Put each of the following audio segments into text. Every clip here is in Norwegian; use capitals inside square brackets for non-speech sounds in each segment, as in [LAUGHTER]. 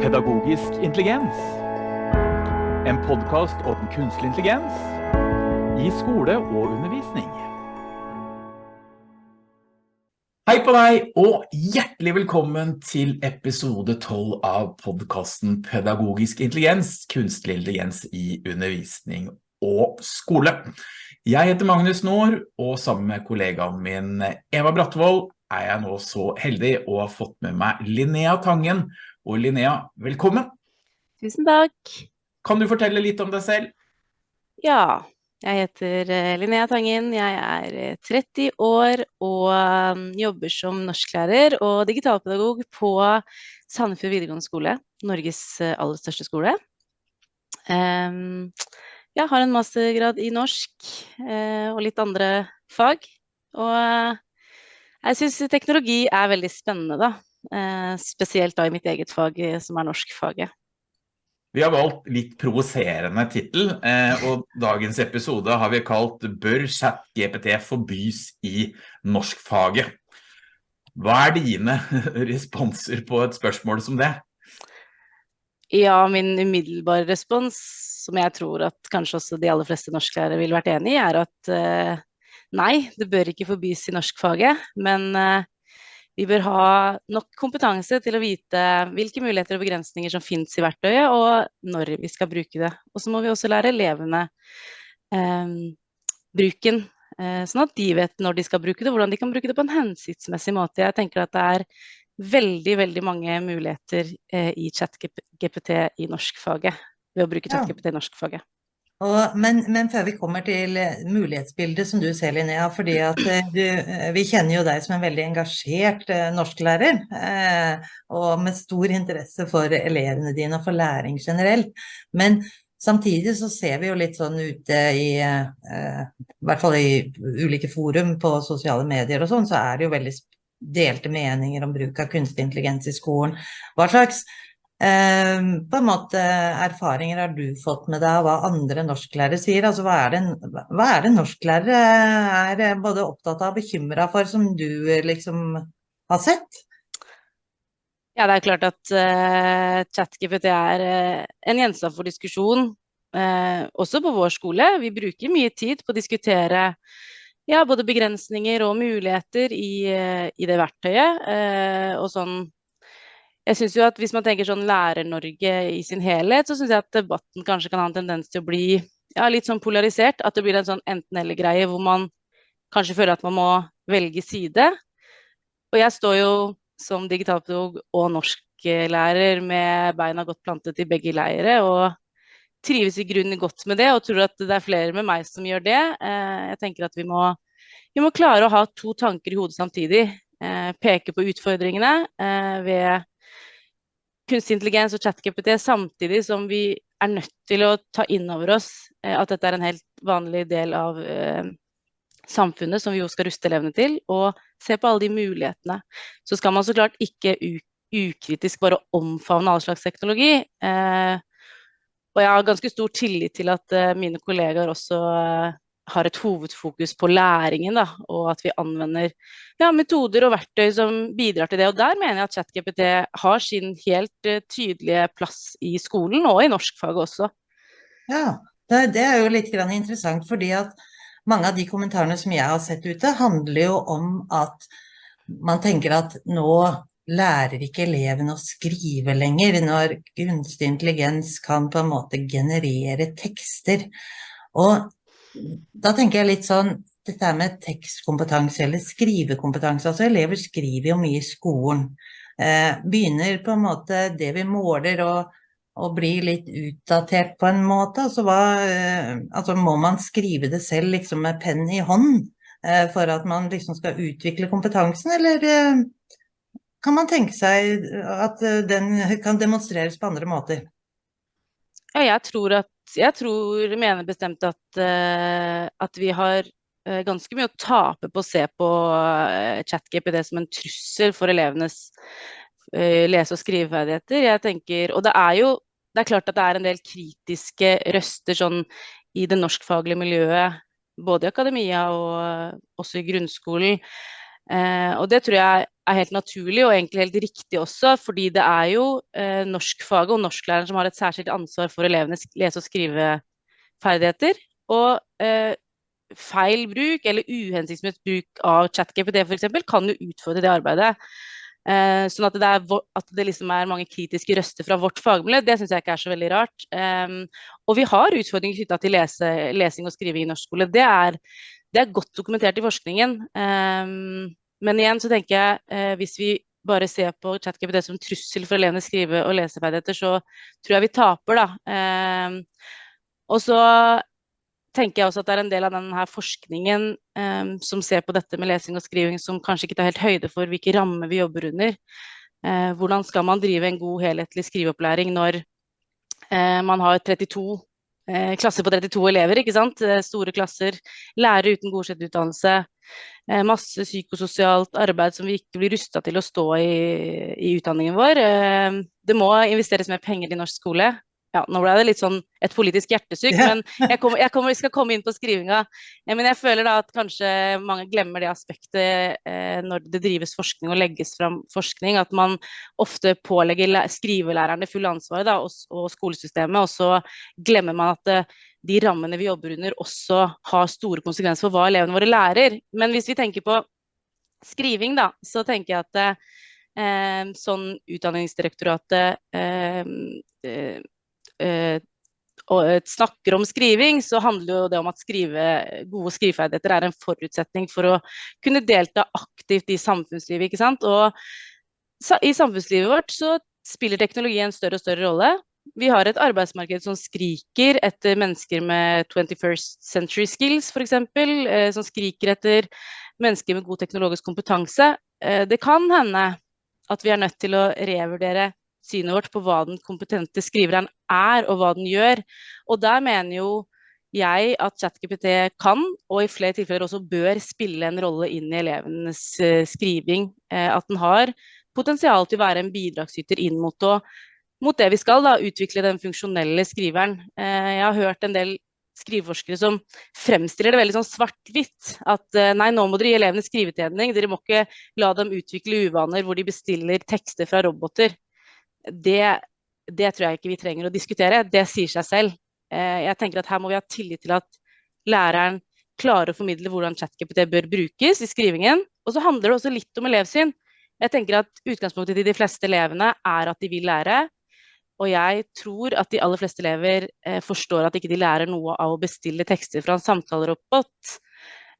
Pedagogisk intelligens. En podkast om kunstig intelligens i skole og undervisning. Hei på deg, og hjertelig velkommen til episode 12 av podkasten Pedagogisk intelligens, kunstig intelligens i undervisning og skole. Jeg heter Magnus Nord, og sammen med kollegaen min Eva Bratvold er jeg nå så heldig å ha fått med meg Linnea Tangen. Og Linnea, velkommen! Tusen takk! Kan du fortelle litt om deg selv? Ja, jeg heter eh, Linnea Tangen. Jeg er 30 eh, år og um, jobber som norsklærer og digitalpedagog på Sandefjord videregående skole, Norges eh, aller største skole. Jeg har en mastergrad i norsk og litt andre fag. Og jeg syns teknologi er veldig spennende, da. Eh, spesielt da i mitt eget fag, eh, som er norskfaget. Vi har valgt litt provoserende tittel, eh, og dagens episode har vi kalt Bør chat-GPT forbys i norskfaget? Hva er dine [LAUGHS] responser på et spørsmål som det? Ja, min umiddelbare respons, som jeg tror at kanskje også de aller fleste norsklærere ville vært enig i, er at Nei, det bør ikke forbys i norskfaget, men vi bør ha nok kompetanse til å vite hvilke muligheter og begrensninger som finnes i verktøyet, og når vi skal bruke det. Og så må vi også lære elevene eh, bruken, eh, sånn at de vet når de skal bruke det, hvordan de kan bruke det på en hensiktsmessig måte. Jeg tenker at det er veldig, veldig mange muligheter eh, i ChatGPT i norskfaget, ved å bruke ChatGPT i norskfaget. Og, men, men, før vi kommer til eh, mulighetsbildet som du ser, Linnea, fordi at eh, du, eh, vi kjenner jo deg som en veldig engasjert norsklærer, eh, og med stor interesse for elevene dine og for læring generelt. Men samtidig så ser vi jo litt sånn ute i, eh, i hvert fall i ulike forum på sosiale medier og sånn, så er det jo veldig delte meninger om bruk av kunstig intelligens i skolen. Hva slags på en måte erfaringer har du fått med deg av hva andre norsklærere sier? Altså, hva er det, hva er det norsklærere er både opptatt av og bekymra for, som du liksom har sett? Ja, det er klart at uh, ChatGPT er uh, en gjenstand for diskusjon, uh, også på vår skole. Vi bruker mye tid på å diskutere ja, både begrensninger og muligheter i, i det verktøyet. og sånn jeg synes jo at Hvis man tenker sånn Lærer-Norge i sin helhet, så syns jeg at debatten kanskje kan ha en tendens til å bli ja, litt sånn polarisert. At det blir en sånn enten-eller-greie hvor man kanskje føler at man må velge side. Og jeg står jo som digitalpedagog og norsklærer med beina godt plantet i begge leire. Og trives i grunnen godt med det, og tror at det er flere med meg som gjør det. Eh, jeg tenker at vi må, vi må klare å ha to tanker i hodet samtidig. Eh, peke på utfordringene eh, ved kunstig intelligens og ChatGPT samtidig som vi er nødt til å ta inn over oss eh, at dette er en helt vanlig del av eh, samfunnet som vi jo skal ruste elevene til, og se på alle de mulighetene. Så skal man så klart ikke ukritisk bare omfavne all slags teknologi. Eh, og jeg har ganske stor tillit til at mine kollegaer også har et hovedfokus på læringen, da, og at vi anvender ja, metoder og verktøy som bidrar til det. Og der mener jeg at ChatGPT har sin helt uh, tydelige plass i skolen, og i norskfaget også. Ja, det, det er jo litt interessant, fordi at mange av de kommentarene som jeg har sett ute, handler jo om at man tenker at nå lærer ikke elevene å skrive lenger, når kunstig intelligens kan på en måte generere tekster. Og da tenker jeg litt sånn dette med tekstkompetanse eller skrivekompetanse. Altså elever skriver jo mye i skolen. Eh, begynner på en måte det vi måler å bli litt utdatert på en måte. Altså, hva, eh, altså må man skrive det selv liksom med penn i hånd eh, for at man liksom skal utvikle kompetansen, eller eh, kan man tenke seg at eh, den kan demonstreres på andre måter? Ja, jeg tror at jeg tror, mener bestemt at, uh, at vi har uh, ganske mye å tape på å se på uh, det som en trussel for elevenes lese- og skriveferdigheter. Jeg tenker, og det er jo det er klart at det er en del kritiske røster sånn i det norskfaglige miljøet, både i akademia og også i grunnskolen, Eh, og det tror jeg er helt naturlig og egentlig helt riktig også, fordi det er jo eh, norskfaget og norsklæreren som har et særskilt ansvar for elevenes lese- og skriveferdigheter. Og eh, feil bruk eller uhensiktsmessig bruk av ChatGPT f.eks. kan jo utfordre det arbeidet. Eh, sånn at det, er, at det liksom er mange kritiske røster fra vårt fagmiljø, det syns jeg ikke er så veldig rart. Eh, og vi har utfordringer knytta til lese, lesing og skriving i norsk skole. Det er, det er godt dokumentert i forskningen. Eh, men igjen så tenker jeg, eh, hvis vi bare ser på ChatGPT som trussel for elevenes skrive- og leseferdigheter, så tror jeg vi taper, da. Eh, og så tenker jeg også at det er en del av denne forskningen eh, som ser på dette med lesing og skriving, som kanskje ikke tar helt høyde for hvilke rammer vi jobber under. Uh, hvordan skal man drive en god helhetlig skriveopplæring når uh, man har 32 uh, klasser på 32 elever, ikke sant? store klasser, lærere uten godkjent utdannelse, masse psykososialt arbeid som vi ikke blir rusta til å stå i, i utdanningen vår. det må investeres mer penger i norsk skole ja, nå ble det litt sånn et politisk hjertesyk, ja. men jeg, kommer, jeg, kommer, skal komme inn på skrivinga. Men jeg føler da at kanskje mange glemmer det aspektet eh, når det drives forskning og legges fram forskning, at man ofte pålegger skrivelærerne full ansvar da, og, og, skolesystemet, og så glemmer man at eh, de rammene vi jobber under også har store konsekvenser for hva elevene våre lærer. Men hvis vi tenker på skriving, da, så tenker jeg at eh, sånn Utdanningsdirektoratet eh, og snakker om skriving, så handler det om at skrive, gode skriveferdigheter er en forutsetning for å kunne delta aktivt i samfunnslivet. Og i samfunnslivet vårt så spiller teknologi en større og større rolle. Vi har et arbeidsmarked som skriker etter mennesker med 21st century skills, f.eks. Eh, som skriker etter mennesker med god teknologisk kompetanse. Eh, det kan hende at vi er nødt til å revurdere synet vårt på hva den kompetente skriveren er, og hva den gjør. Og der mener jo jeg at ChatGPT kan, og i flere tilfeller også bør, spille en rolle inn i elevenes uh, skriving. Uh, at den har potensial til å være en bidragsyter inn mot, å, mot det vi skal, da, utvikle den funksjonelle skriveren. Uh, jeg har hørt en del skriveforskere som fremstiller det veldig sånn svart-hvitt. At nei, nå må dere gi elevene skrivetrening, dere må ikke la dem utvikle uvaner hvor de bestiller tekster fra roboter det, det, tror jeg ikke vi trenger å diskutere. Det sier seg selv. Eh, jeg tenker at Her må vi ha tillit til at læreren klarer å formidle hvordan ChatGPT bør brukes i skrivingen. Og så handler det også litt om elevsyn. Jeg tenker at Utgangspunktet til de fleste elevene er at de vil lære. Og jeg tror at de aller fleste elever eh, forstår at ikke de lærer noe av å bestille tekster fra en samtalerobot.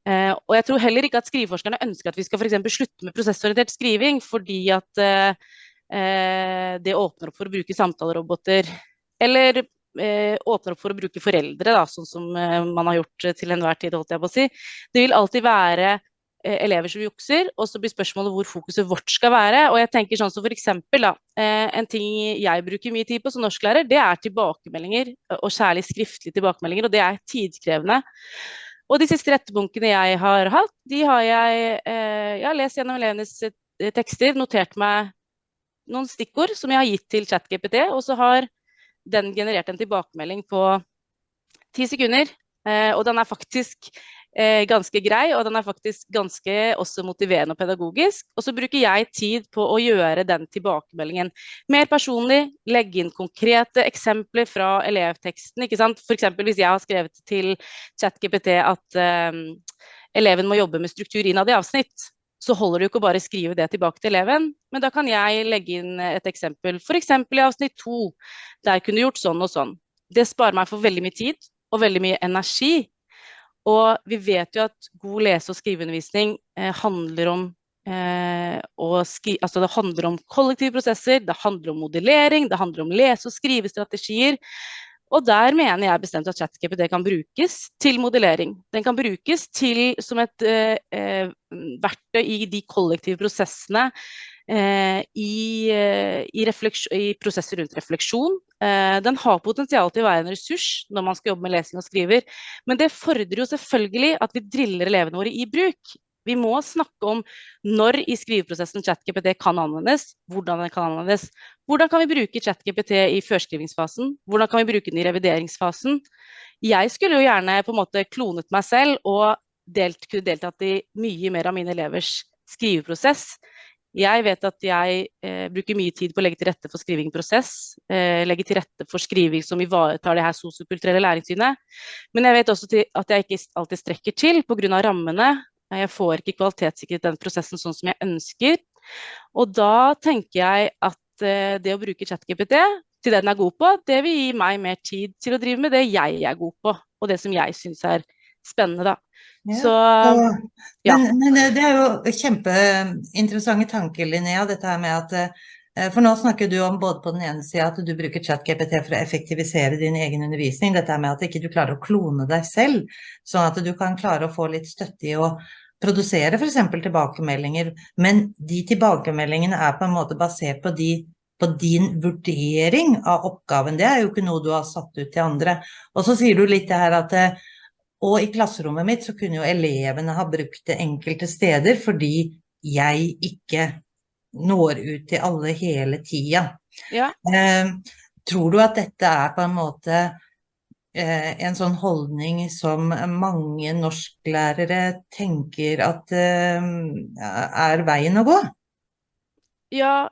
Eh, og jeg tror heller ikke at skriveforskerne ønsker at vi skal for slutte med prosessorientert skriving, fordi at det åpner opp for å bruke samtaleroboter. Eller eh, åpner opp for å bruke foreldre, da, sånn som eh, man har gjort til enhver tid. holdt jeg på å si. Det vil alltid være elever som jukser, og så blir spørsmålet hvor fokuset vårt skal være. Og jeg tenker sånn som for eksempel, da, En ting jeg bruker mye tid på som norsklærer, det er tilbakemeldinger, og særlig skriftlige tilbakemeldinger, og det er tidkrevende. Og de siste rettebunkene jeg har hatt, de har jeg, jeg har lest gjennom elevenes tekster, notert meg noen stikkord som jeg har gitt til ChatGPT, og så har den generert en tilbakemelding på ti sekunder. Eh, og den er faktisk eh, ganske grei, og den er faktisk ganske også motiverende og pedagogisk. Og så bruker jeg tid på å gjøre den tilbakemeldingen mer personlig, legge inn konkrete eksempler fra elevteksten. ikke sant? F.eks. hvis jeg har skrevet til ChatGPT at eh, eleven må jobbe med struktur innad i avsnitt, så holder det jo ikke å bare skrive det tilbake til eleven, men da kan jeg legge inn et eksempel, f.eks. i avsnitt to, der kunne du gjort sånn og sånn. Det sparer meg for veldig mye tid og veldig mye energi. Og vi vet jo at god lese- og skriveundervisning eh, handler om eh, skri altså det handler om kollektive prosesser, det handler om modellering, det handler om lese- og skrivestrategier. Og der mener jeg bestemt at ChatGPT kan brukes til modellering. Den kan brukes til, som et eh, eh verktøy i de kollektive prosessene eh, i, eh, i, i, prosesser rundt refleksjon. Eh, den har potensial til å være en ressurs når man skal jobbe med lesing og skriver. Men det fordrer jo selvfølgelig at vi driller elevene våre i bruk. Vi må snakke om når i skriveprosessen ChatGPT kan anvendes, hvordan den kan anvendes. Hvordan kan vi bruke ChatGPT i førskrivingsfasen? Hvordan kan vi bruke den i revideringsfasen? Jeg skulle jo gjerne på en måte klonet meg selv og delt, kunne deltatt i mye mer av mine elevers skriveprosess. Jeg vet at jeg eh, bruker mye tid på å legge til rette for skrivingprosess. eh, legge til rette for skriving som ivaretar det her sosiokulturelle læringssynet. Men jeg vet også at jeg ikke alltid strekker til pga. rammene. Jeg får ikke kvalitetssikret den prosessen sånn som jeg ønsker. Og da tenker jeg at eh, det å bruke ChatGPT til det den er god på, det vil gi meg mer tid til å drive med det jeg er god på, og det som jeg syns er spennende, da. Ja, Så og- ja. Men, men det- er jo kjempeinteressante tanker, Linnea, dette her med at eh, For nå snakker du om både på den ene sida at du bruker ChatGPT for å effektivisere din egen undervisning, dette med at ikke du klarer å klone deg selv, sånn at du kan klare å få litt støtte i å produsere f.eks. tilbakemeldinger, men de tilbakemeldingene er på en måte basert på, de, på din vurdering av oppgaven. Det er jo ikke noe du har satt ut til andre. Og så sier du litt det her at og i klasserommet mitt så kunne jo elevene ha brukt det enkelte steder fordi jeg ikke når ut til alle hele tida. ja. Eh, tror du at dette er på en måte en sånn holdning som mange norsklærere tenker at eh, er veien å gå? Ja,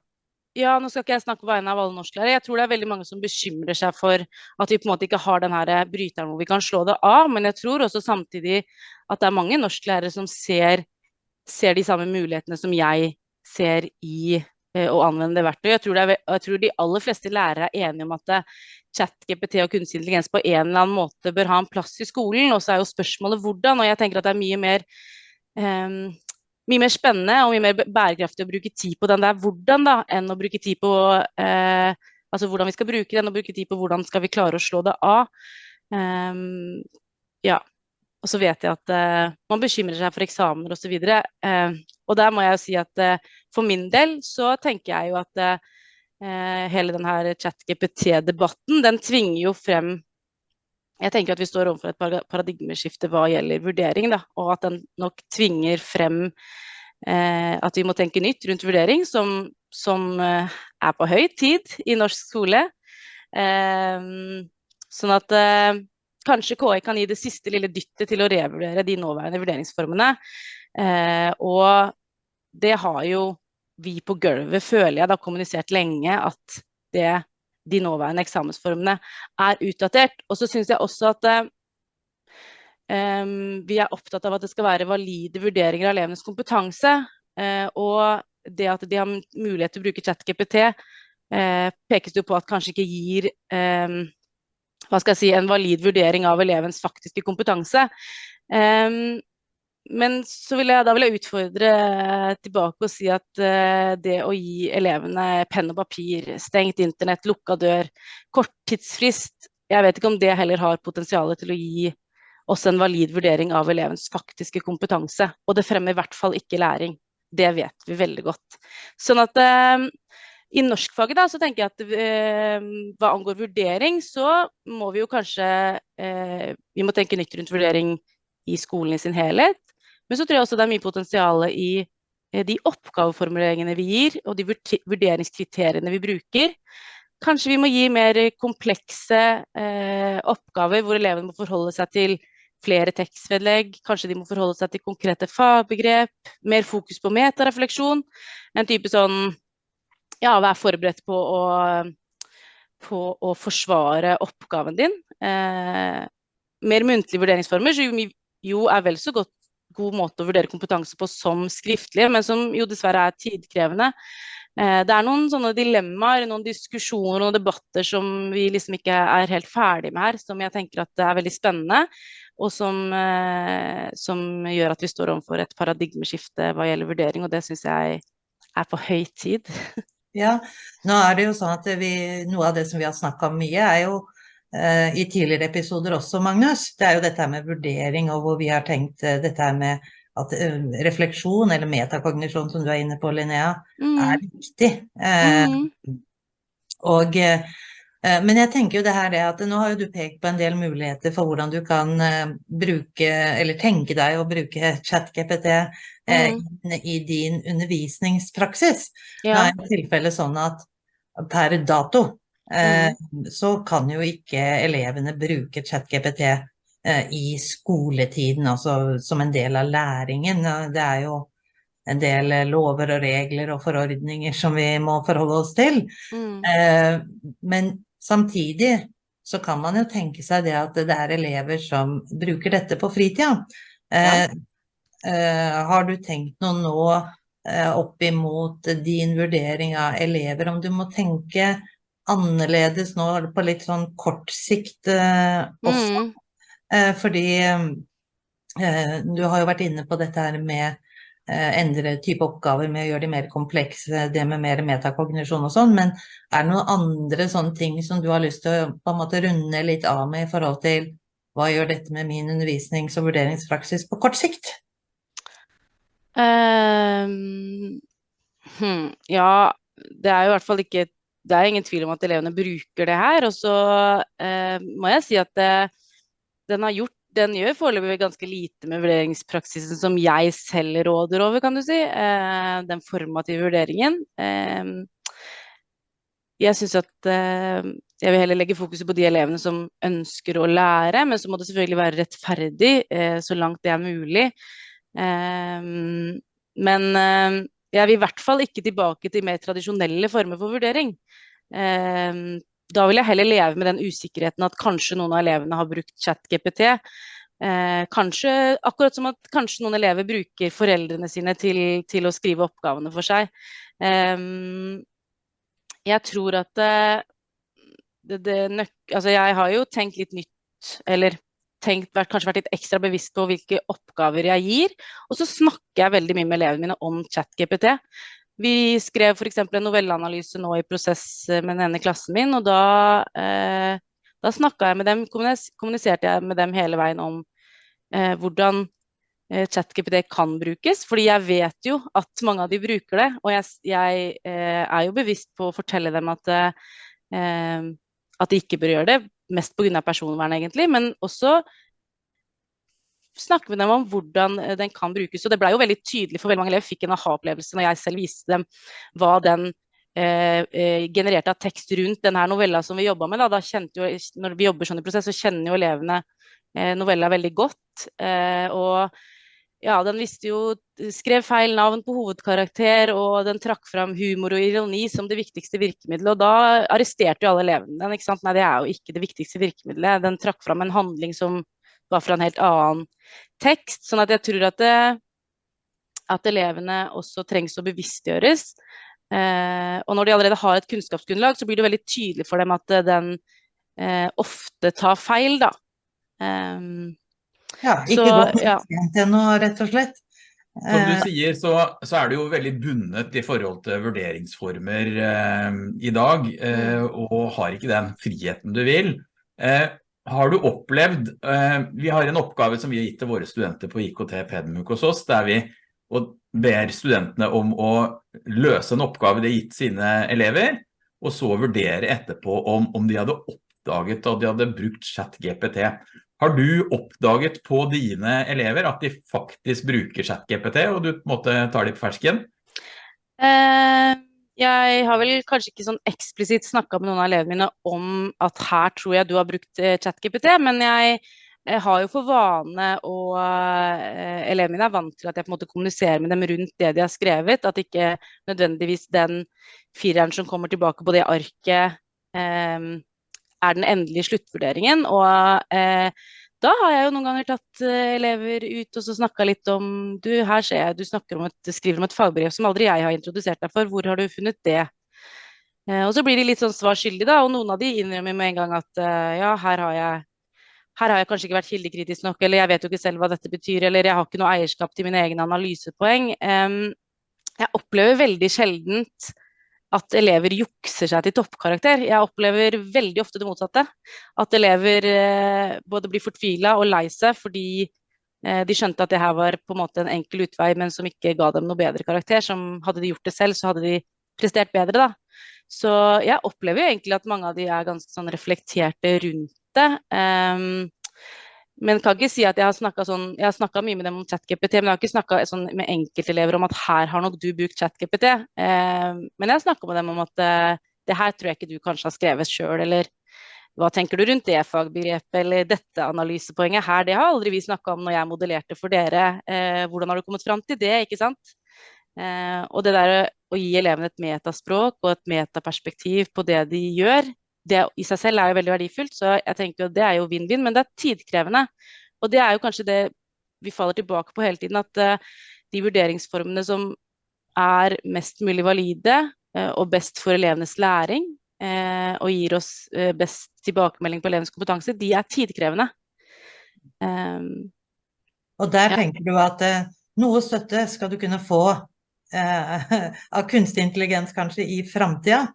ja, nå skal ikke jeg snakke på vegne av alle norsklærere. Jeg tror det er veldig mange som bekymrer seg for at vi på en måte ikke har den her bryteren hvor vi kan slå det av. Men jeg tror også samtidig at det er mange norsklærere som ser, ser de samme mulighetene som jeg ser i eh, å anvende det verktøyet. Jeg tror, er, jeg tror de aller fleste lærere er enige om at eh, chat-GPT og kunstig intelligens på en eller annen måte bør ha en plass i skolen. Og så er jo spørsmålet hvordan. Og jeg tenker at det er mye mer um, mye mer spennende og mye mer bærekraftig å bruke tid på den der hvordan, da, enn å bruke tid på uh, altså hvordan vi skal bruke den, og bruke tid på hvordan skal vi klare å slå det av. Um, ja. Og så vet jeg at uh, man bekymrer seg for eksamener osv. Uh, og der må jeg si at eh, for min del så tenker jeg jo at eh, hele denne chat-GPT-debatten, den tvinger jo frem jeg tenker at vi står overfor et paradigmeskifte hva gjelder vurdering, da, og at den nok tvinger frem eh, at vi må tenke nytt rundt vurdering, som, som eh, er på høy tid i norsk skole. Eh, sånn at eh, kanskje KI kan gi det siste lille dyttet til å revurdere de nåværende vurderingsformene. Eh, og det har jo vi på gulvet, føler jeg, da kommunisert lenge at det de nåværende eksamensformene er utdatert. Og så syns jeg også at eh, vi er opptatt av at det skal være valide vurderinger av elevenes kompetanse. eh, og det at de har mulighet til å bruke ChatGPT, eh, pekes det på at kanskje ikke gir em, hva skal jeg si, en valid vurdering av elevens faktiske kompetanse. Em, men så vil jeg, da vil jeg utfordre tilbake og si at eh, det å gi elevene penn og papir, stengt internett, lukka dør, kort tidsfrist, jeg vet ikke om det heller har potensial til å gi oss en valid vurdering av elevens faktiske kompetanse. Og det fremmer i hvert fall ikke læring. Det vet vi veldig godt. Sånn at eh, i norskfaget da, så tenker jeg at eh, hva angår vurdering, så må vi jo kanskje eh, Vi må tenke nytt rundt vurdering i skolen i sin helhet. Men så tror jeg også det er mye potensial i eh, de oppgaveformuleringene vi gir, og de vurderingskriteriene vi bruker. Kanskje vi må gi mer komplekse eh, oppgaver hvor elevene må forholde seg til flere tekstvedlegg. Kanskje de må forholde seg til konkrete fagbegrep. Mer fokus på metarefleksjon. En type sånn ja, vær forberedt på å, på å forsvare oppgaven din. Eh, mer muntlige vurderingsformer, som jo, er vel så godt god måte å vurdere kompetanse på som skriftlig, men som jo dessverre er tidkrevende. Eh, det er noen sånne dilemmaer, noen diskusjoner og debatter som vi liksom ikke er helt ferdig med her, som jeg tenker at er veldig spennende, og som, eh, som gjør at vi står overfor et paradigmeskifte hva gjelder vurdering, og det syns jeg er på høy tid. [LAUGHS] Ja, nå er det jo sånn at vi, noe av det som vi har snakka om mye, er jo i tidligere episoder også, Magnus. Det er jo dette her med vurdering, og hvor vi har tenkt eh, dette her med at eh, refleksjon, eller metakognisjon, som du er inne på, Linnea, er Mm, viktig. Eh, mm, og, eh, eh, men jeg tenker jo det her det at nå har jo du pekt på en del muligheter for hvordan du kan eh, bruke, eller tenke deg å bruke ChatGPT eh, Mm. i din undervisningspraksis. Ja. Det er i tilfelle sånn at per dato eh, så kan jo ikke elevene bruke ChatGPT eh, i skoletiden, altså som en del av læringen. Det er jo en del lover og regler og forordninger som vi må forholde oss til. Mm. Eh, men samtidig så kan man jo tenke seg det at det er elever som bruker dette på fritida. Eh, eh, har du tenkt noe nå opp imot din vurdering av elever, om du må tenke annerledes nå på litt sånn kort sikt eh, også? Mm. Eh, fordi eh, du har jo vært inne på dette her med eh, endre type oppgaver med å gjøre de mer komplekse, det med mer metakognisjon og sånn, men er det noen andre sånne ting som du har lyst til å på en måte runde litt av med i forhold til hva gjør dette med min undervisnings- og vurderingspraksis på kort sikt? Um, hmm, ja, det er jo i hvert fall ikke Det er ingen tvil om at elevene bruker det her. Og så eh, må jeg si at det, den har gjort den gjør foreløpig ganske lite med vurderingspraksisen som jeg selv råder over, kan du si. Eh, den formative vurderingen. Eh, jeg syns at eh, jeg vil heller legge fokuset på de elevene som ønsker å lære, men så må det selvfølgelig være rettferdig eh, så langt det er mulig. Eh, men eh, jeg vil i hvert fall ikke tilbake til mer tradisjonelle former for vurdering. Eh, da vil jeg heller leve med den usikkerheten at kanskje noen av elevene har brukt ChatGPT. Eh, kanskje, akkurat som at kanskje noen elever bruker foreldrene sine til, til å skrive oppgavene for seg. Eh, jeg tror at det, det, det altså jeg har jo tenkt litt nytt, eller tenkt, vært, kanskje vært litt ekstra bevisst på hvilke oppgaver jeg gir. Og så snakker jeg veldig mye med elevene mine om ChatGPT. Vi skrev f.eks. en novelleanalyse nå i prosess med den ene klassen min, og da, eh, da jeg med dem, kommuniserte jeg med dem hele veien om eh, hvordan eh, ChatGPT kan brukes. Fordi jeg vet jo at mange av de bruker det, og jeg, jeg eh, er jo bevisst på å fortelle dem at, eh, at de ikke bør gjøre det. Mest pga. personvern, egentlig, men også snakke med dem om hvordan eh, den kan brukes. Og det ble jo veldig tydelig for veldig mange elever, fikk en aha-opplevelse når jeg selv viste dem hva den eh, eh genererte av tekst rundt denne novella som vi jobba med. Da. da jo, når vi jobber sånn i prosess, så kjenner jo elevene eh, novella veldig godt. Eh, og ja, den visste jo Skrev feil navn på hovedkarakter, og den trakk fram humor og ironi som det viktigste virkemidlet. Og da arresterte jo alle elevene den. ikke sant? Nei, det er jo ikke det viktigste virkemidlet. Den trakk fram en handling som var fra en helt annen tekst. Sånn at jeg tror at, det, at elevene også trengs å bevisstgjøres. Eh, og når de allerede har et kunnskapsgrunnlag, så blir det veldig tydelig for dem at den eh, ofte tar feil, da. Um, ja, ikke så, godt ja. noe, rett og slett. Som du eh, sier, så, så, er det jo veldig bundet i forhold til vurderingsformer eh, i dag, eh, mm. og har ikke den friheten du vil. Eh, har du opplevd, eh, vi har en oppgave som vi har gitt til våre studenter på IKT Pedmuk hos oss, der vi ber studentene om å løse en oppgave de har gitt sine elever, og så vurdere etterpå om, om de hadde oppdaget at de hadde brukt chat GPT. Har du oppdaget på dine elever at de faktisk bruker chat GPT, og du måtte ta dem på fersken? Uh jeg har vel kanskje ikke sånn eksplisitt snakka med noen av elevene mine om at her tror jeg du har brukt eh, ChatGPT, men jeg, jeg, har jo for vane og uh, elevene mine er vant til at jeg på en måte kommuniserer med dem rundt det de har skrevet. At ikke nødvendigvis den fireren som kommer tilbake på det arket, um, er den endelige sluttvurderingen. Og eh, da har jeg jo noen ganger tatt uh, elever ut og så snakka litt om Du, her ser jeg du om et, skriver om et fagbrev som aldri jeg har introdusert deg for. Hvor har du funnet det? Eh, og så blir de litt sånn svar skyldig, da. Og noen av de innrømmer med en gang at eh, ja, her har jeg her har jeg kanskje ikke vært kildekritisk nok, eller jeg vet jo ikke selv hva dette betyr, eller jeg har ikke noe eierskap til mine egne analysepoeng. Jeg opplever veldig sjeldent at elever jukser seg til toppkarakter. Jeg opplever veldig ofte det motsatte. At elever eh, både blir fortvila og lei seg fordi eh, de skjønte at det her var på en måte en enkel utvei, men som ikke ga dem noe bedre karakter. Som hadde de gjort det selv, så hadde de prestert bedre, da. Så jeg opplever jo egentlig at mange av de er ganske sånn reflekterte rundt det. Um, men kan ikke si at jeg har snakka sånn, mye med dem om ChatGPT, men jeg har ikke snakka sånn med enkeltelever om at her har nok du brukt ChatGPT. Eh, men jeg har snakka med dem om at eh, det her tror jeg ikke du kanskje har skrevet sjøl, eller hva tenker du rundt det fagbegrepet, eller dette analysepoenget her, det har aldri vi snakka om når jeg modellerte for dere. Eh, hvordan har du kommet fram til det, ikke sant? Eh, og det der å gi elevene et metaspråk og et metaperspektiv på det de gjør, det i seg selv er jo veldig verdifullt, så jeg tenker jo det er jo vinn-vinn, men det er tidkrevende. Og det er jo kanskje det vi faller tilbake på hele tiden, at uh, de vurderingsformene som er mest mulig valide uh, og best for elevenes læring, uh, og gir oss best tilbakemelding på elevenes kompetanse, de er tidkrevende. Um, og der tenker du at noe støtte skal du kunne få [LAUGHS] av kunstig intelligens kanskje i framtida.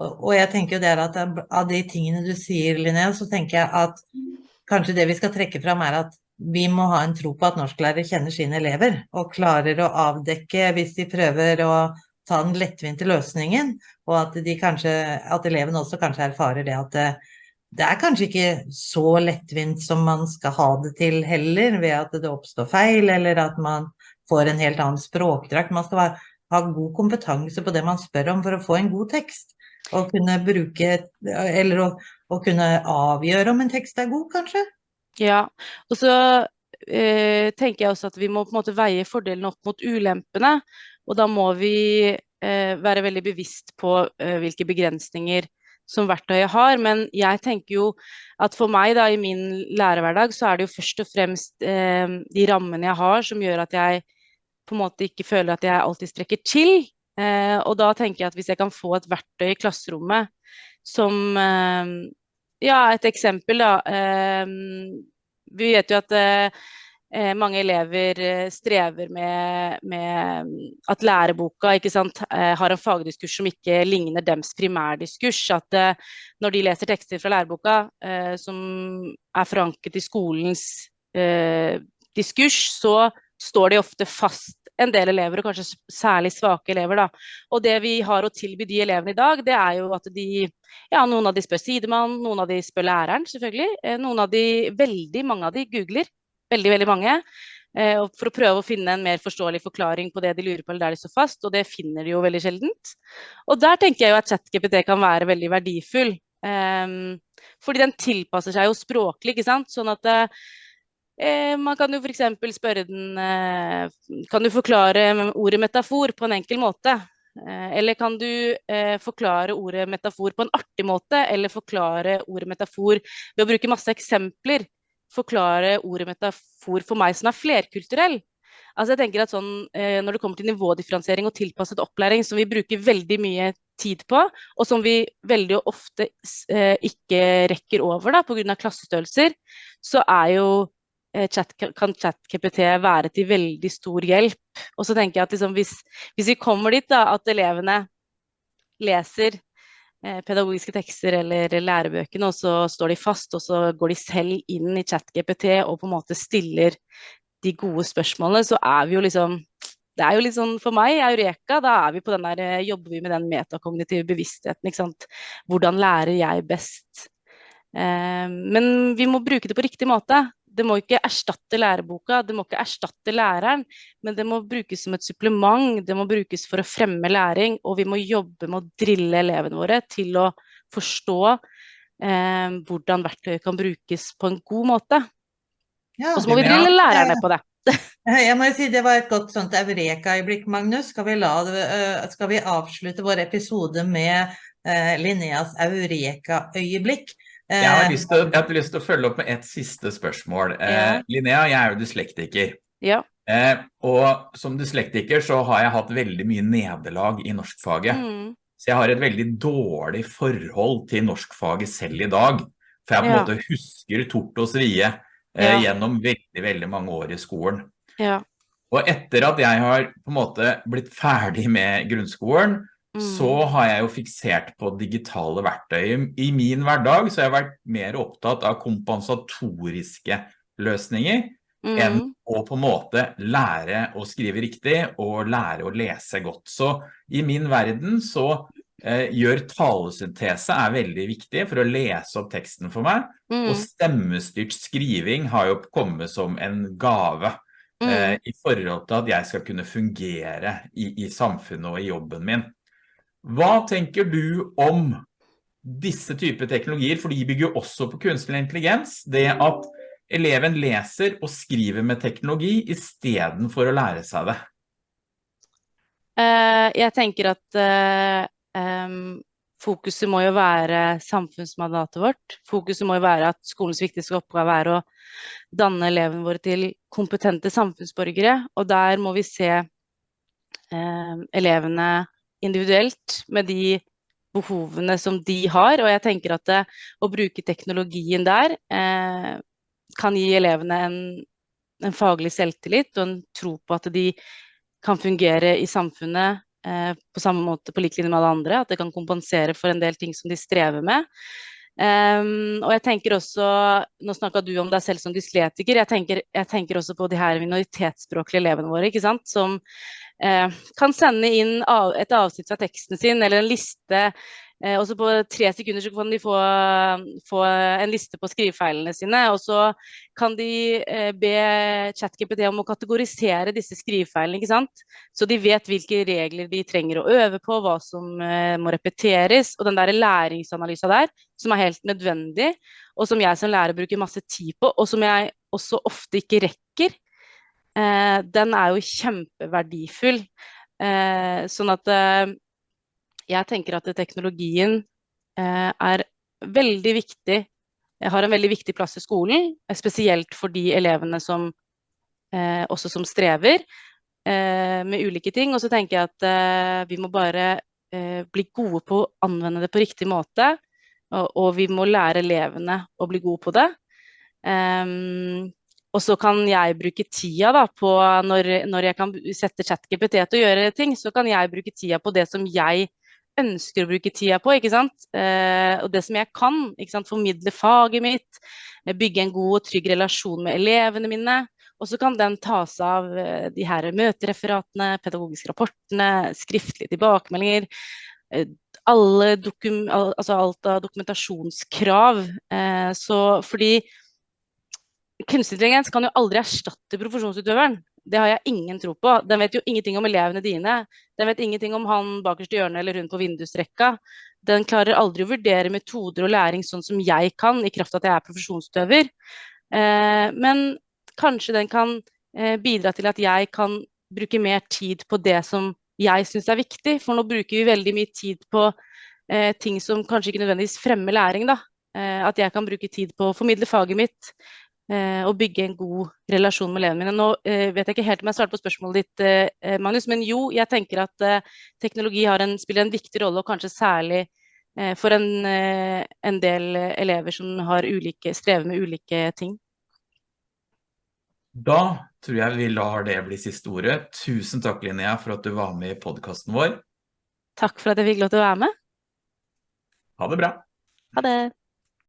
Eh, og jeg tenker jo det at av de tingene du sier, Linnea, så tenker jeg at kanskje det vi skal trekke fram er at vi må ha en tro på at norsklærere kjenner sine elever, og klarer å avdekke hvis de prøver å ta den lettvinte løsningen, og at, kanskje, at elevene også kanskje erfarer det at det, det er kanskje ikke så lettvint som man skal ha det til heller, ved at det oppstår feil, eller at man får en helt annen språkdrakt. Man skal ha god kompetanse på det man spør om for å få en god tekst. Å kunne bruke, eller å, å, kunne avgjøre om en tekst er god, kanskje? Ja, og så eh, tenker jeg også at vi må på en måte veie fordelene opp mot ulempene. Og da må vi eh, være veldig bevisst på eh, hvilke begrensninger som verktøyet har. Men jeg tenker jo at for meg da, i min lærerhverdag, så er det jo først og fremst eh, de rammene jeg har som gjør at jeg på en måte ikke føler at jeg alltid strekker til. Eh, og da tenker jeg at hvis jeg kan få et verktøy i klasserommet som eh, Ja, et eksempel, da. Eh, vi vet jo at eh, mange elever eh, strever med, med at læreboka sant, eh, har en fagdiskurs som ikke ligner dems primærdiskurs. At når de leser tekster fra læreboka som er forankret i skolens diskurs, så står de ofte fast en del elever, og kanskje særlig svake elever. Da. Og det vi har å tilby de elevene i dag, det er jo at de ja, noen av de spør sidemann, noen av de spør læreren, selvfølgelig. Eh, noen av de, veldig mange av de googler. Veldig, veldig mange. Eh, for å prøve å finne en mer forståelig forklaring på det de lurer på eller der de står fast, og det finner de jo veldig sjeldent. Og der tenker jeg jo at ChatGPT kan være veldig verdifull. Um, fordi den tilpasser seg jo språklig, ikke sant. Sånn at uh, man kan jo f.eks. spørre den eh, Kan du forklare ordet metafor på en enkel måte? Eh, eller kan du eh, forklare ordet metafor på en artig måte, eller forklare ordet metafor ved å bruke masse eksempler? Forklare ordet metafor for meg som er flerkulturell. Altså jeg tenker at sånn, eh, Når det kommer til nivådifferensiering og tilpasset opplæring, som vi bruker veldig mye tid på, og som vi veldig ofte eh, ikke rekker over pga. klassestørrelser, så er jo Eh, chat, kan ChatKPT være til veldig stor hjelp. Og så tenker jeg at liksom, hvis, hvis, vi kommer dit da, at elevene leser eh, pedagogiske tekster eller lærebøkene, og så står de fast, og så går de selv inn i ChatGPT og på en måte stiller de gode spørsmålene, så er vi jo liksom det er jo litt sånn, For meg, Eureka, da er vi på den der, eh, jobber vi med den metakognitive bevisstheten. ikke sant? Hvordan lærer jeg best? Eh, men vi må bruke det på riktig måte det må ikke erstatte læreboka, det må ikke erstatte læreren, men det må brukes som et supplement. Det må brukes for å fremme læring, og vi må jobbe med å drille elevene våre til å forstå eh, hvordan verktøyet kan brukes på en god måte. Ja, og så må vi drille lærerne på det. Jeg må si Det var et godt sånt eureka-øyeblikk, Magnus. Skal vi, la, eh, skal vi avslutte vår episode med eh, Linneas eureka-øyeblikk? Jeg har, eh, til, jeg har lyst til å følge opp med et siste spørsmål. Eh, ja. Linnea, jeg er jo dyslektiker. Ja. Eh, og som dyslektiker så har jeg hatt veldig mye nederlag i norskfaget. Mm. Så jeg har et veldig dårlig forhold til norskfaget selv i dag. For jeg på en ja. måte husker tort og svie eh, gjennom veldig, veldig mange år i skolen. Ja. Og etter at jeg har på en måte blitt ferdig med grunnskolen, så mm. har jeg jo fiksert på digitale verktøy. I min hverdag så har jeg vært mer opptatt av kompensatoriske løsninger mm. enn å på en måte lære å skrive riktig og lære å lese godt. Så i min verden så eh, gjør talesyntese er veldig viktig for å lese opp teksten for meg. Mm. Og stemmestyrt skriving har jo kommet som en gave. Eh, mm. I forhold til at jeg skal kunne fungere i, i samfunnet og i jobben min. Hva tenker du om disse typer teknologier, for de bygger også på kunstig intelligens, det at eleven leser og skriver med teknologi i stedet for å lære seg det? Eh, jeg tenker at eh, fokuset må jo være samfunnsmandatet vårt. Fokuset må jo være at skolens viktigste oppgave er å danne elevene våre til kompetente samfunnsborgere. Og der må vi se eh, elevene individuelt med de behovene som de har. Og jeg tenker at det, å bruke teknologien der eh, kan gi elevene en, en, faglig selvtillit og en tro på at de kan fungere i samfunnet eh, på samme måte på lik linje med alle andre. At det kan kompensere for en del ting som de strever med. Um, og jeg tenker også, Nå snakka du om deg selv som dysletiker. Jeg tenker, jeg tenker også på de her minoritetsspråklige elevene våre, ikke sant? som eh, kan sende inn et avsnitt fra teksten sin eller en liste Eh, og så på tre sekunder så kan de få, få, en liste på skrivefeilene sine. Og så kan de eh, be ChatGPT om å kategorisere disse skrivefeilene, ikke sant. Så de vet hvilke regler de trenger å øve på, hva som eh, må repeteres. Og den der læringsanalysa der, som er helt nødvendig, og som jeg som lærer bruker masse tid på, og som jeg også ofte ikke rekker, eh, den er jo kjempeverdifull. Eh, sånn at eh, jeg tenker at teknologien eh, er veldig viktig, har en veldig viktig plass i skolen. Spesielt for de elevene som eh, også som strever eh, med ulike ting. Og så tenker jeg at vi må bare bli gode på å anvende det på riktig måte. Og, og vi må lære elevene å bli gode på det. Um, og så kan jeg bruke tida da, på når, når jeg kan sette ChatGPT til å gjøre ting, så kan jeg bruke tida på det som jeg ønsker å bruke tida på. ikke sant? Eh, og det som jeg kan. ikke sant? Formidle faget mitt. Eh, bygge en god og trygg relasjon med elevene mine. Og så kan den tas av eh, de her møtereferatene, pedagogiske rapportene, skriftlige tilbakemeldinger. Eh, alle dokum, altså alt av dokumentasjonskrav. Eh, så fordi kunstig intelligens kan jo aldri erstatte profesjonsutøveren. Det har jeg ingen tro på. Den vet jo ingenting om elevene dine. Den vet ingenting om han bakerst i hjørnet eller hun på vindusrekka. Den klarer aldri å vurdere metoder og læring sånn som jeg kan, i kraft av at jeg er profesjonsutøver. Eh, men kanskje den kan eh, bidra til at jeg kan bruke mer tid på det som jeg syns er viktig. For nå bruker vi veldig mye tid på eh, ting som kanskje ikke nødvendigvis fremmer læring. da. Eh, at jeg kan bruke tid på å formidle faget mitt, og bygge en god relasjon med elevene mine. Nå eh, vet jeg ikke helt om jeg svarte på spørsmålet ditt, eh, Magnus, men jo, jeg tenker at teknologi en, spiller en viktig rolle, og kanskje særlig for en, en del elever som ulike, strever med ulike ting. Da tror jeg vi lar det bli siste ordet. Tusen takk, Linnea, for at du var med i podcasten vår. Takk for at jeg fikk lov til å være med. Ha det bra. Ha det.